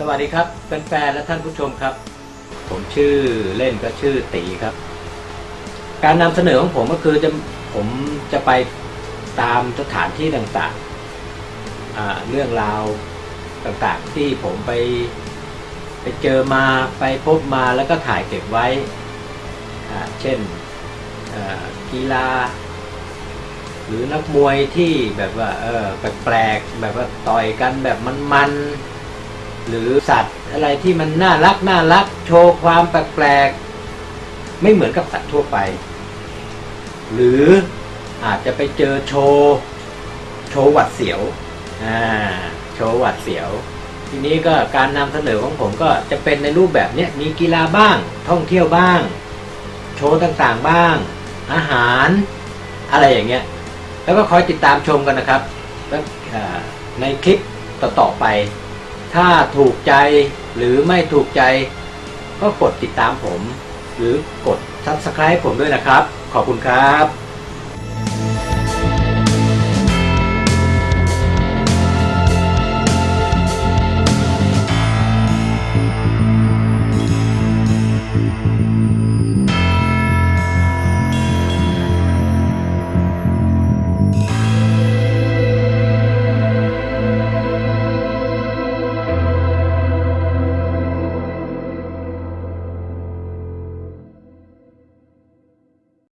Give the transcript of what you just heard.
สวัสดีครับแฟนๆและท่านผู้ชมครับ ผมชื่อเล่นก็ชื่อตีครับ การนำเสนอของผมก็คือจะผมจะไปตามสถานที่ต่างๆ เรื่องราวต่างๆ ที่ผมไปไปเจอมาไปพบมาแล้วก็ถ่ายเก็บไว้ เช่นกีฬา หรือนักมวยที่แบบว่าเออแปลกๆแบบว่าต่อยกันแบบมันๆ หรือสัตว์อะไรที่มันน่ารักน่ารักโชว์ความแปลกๆไม่เหมือนกับสัตว์ทั่วไป หรืออาจจะไปเจอโชว์โชว์หวัดเสียวอ่าโชว์หวัดเสียว ทีนี้ก็การนำเสนอของผมก็จะเป็นในรูปแบบเนี้ยมีกีฬาบ้าง ท่องเที่ยวบ้าง โชว์ต่างๆบ้าง อาหาร อะไรอย่างเงี้ยแล้วก็คอยติดตามชมกันนะครับแล้วในคลิปต่อๆไป ถ้าถูกใจหรือไม่ถูกใจ ก็กดติดตามผม หรือกด subscribe ผมด้วยนะครับ ขอบคุณครับ